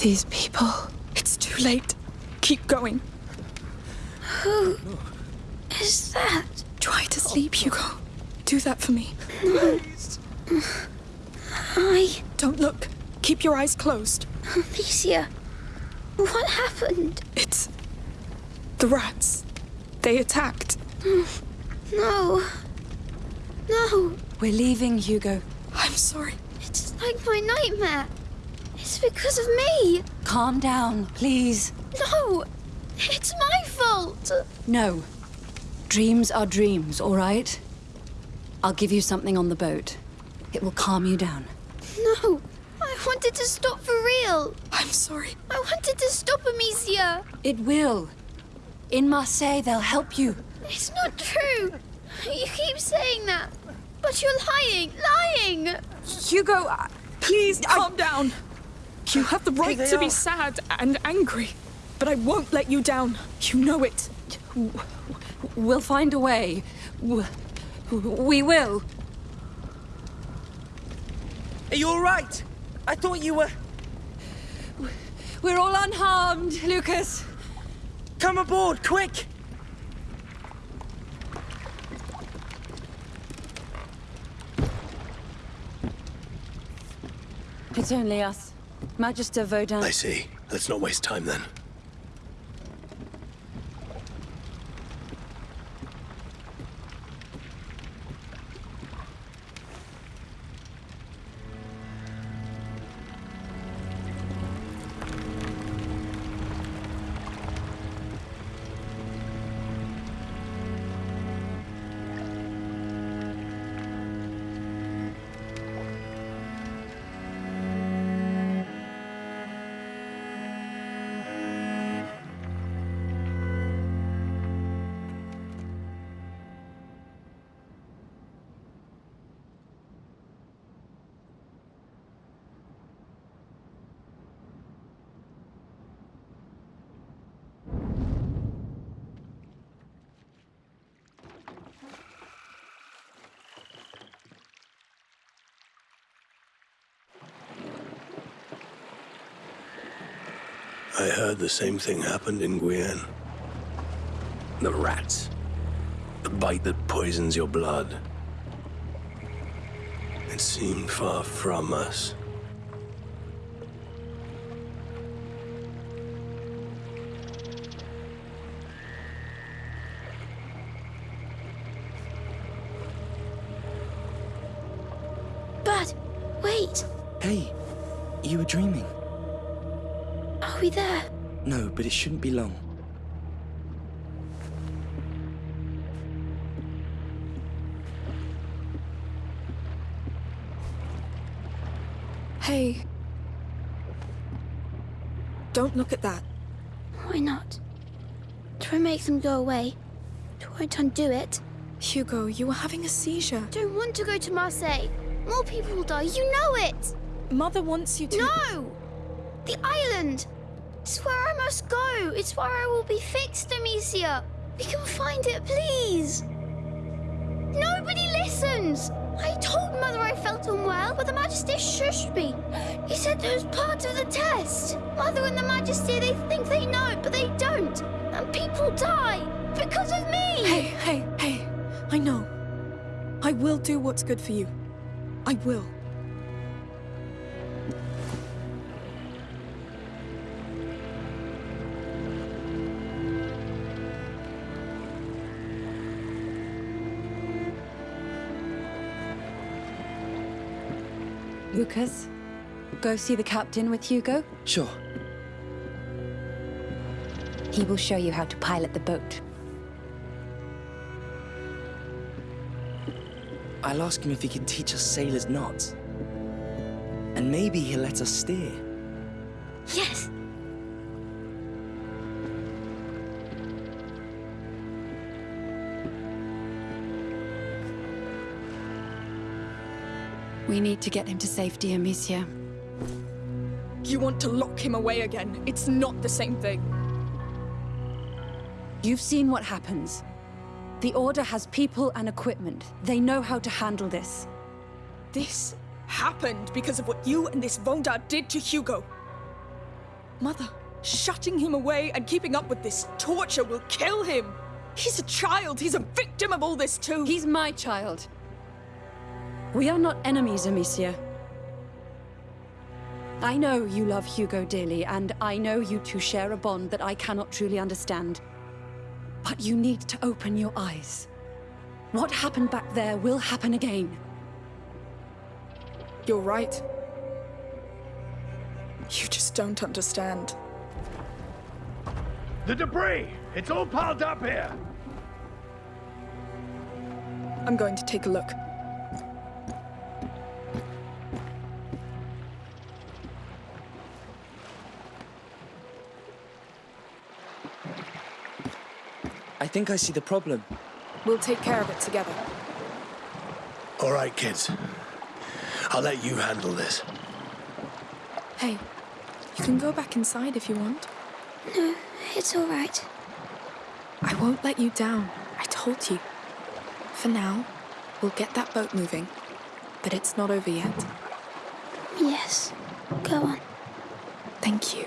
these people? It's too late. Keep going. Who is that? Try to sleep, Hugo. Do that for me. I... Don't look. Keep your eyes closed. Amicia. What happened? It's... the rats. They attacked. No. No. We're leaving, Hugo. I'm sorry. It's like my nightmare. It's because of me. Calm down, please. No. It's my fault. No. Dreams are dreams, all right? I'll give you something on the boat. It will calm you down. No. I wanted to stop for real. I'm sorry. I wanted to stop Amicia. It will. In Marseille, they'll help you. It's not true. You keep saying that. But you're lying. Lying. Hugo, Please calm down. You have the right they to be are. sad and angry. But I won't let you down. You know it. we'll find a way. We will. Are you all right? I thought you were... We're all unharmed, Lucas. Come aboard, quick! It's only us. Magister Vaudin. I see. Let's not waste time then. I heard the same thing happened in Guyenne. The rats. The bite that poisons your blood. It seemed far from us. But wait. Hey, you were dreaming. Are we there? No, but it shouldn't be long. Hey. Don't look at that. Why not? Try make them go away. Try to undo it. Hugo, you were having a seizure. Don't want to go to Marseille. More people will die. You know it. Mother wants you to. No! The island! It's where I must go. It's where I will be fixed, Amicia. We can find it, please. Nobody listens. I told Mother I felt unwell, but the Magister shushed me. He said it was part of the test. Mother and the Magister, they think they know, but they don't. And people die because of me. Hey, hey, hey. I know. I will do what's good for you. I will. Lucas, go see the captain with Hugo. Sure. He will show you how to pilot the boat. I'll ask him if he can teach us sailors knots. And maybe he'll let us steer. Yes. We need to get him to safety, Amicia. You want to lock him away again. It's not the same thing. You've seen what happens. The Order has people and equipment. They know how to handle this. This happened because of what you and this Vaudin did to Hugo. Mother, shutting him away and keeping up with this torture will kill him. He's a child. He's a victim of all this too. He's my child. We are not enemies, Amicia. I know you love Hugo dearly, and I know you two share a bond that I cannot truly understand. But you need to open your eyes. What happened back there will happen again. You're right. You just don't understand. The debris! It's all piled up here! I'm going to take a look. Think I see the problem. We'll take care of it together. All right, kids. I'll let you handle this. Hey, you can go back inside if you want. No, it's all right. I won't let you down. I told you. For now, we'll get that boat moving. But it's not over yet. Yes. Go on. Thank you.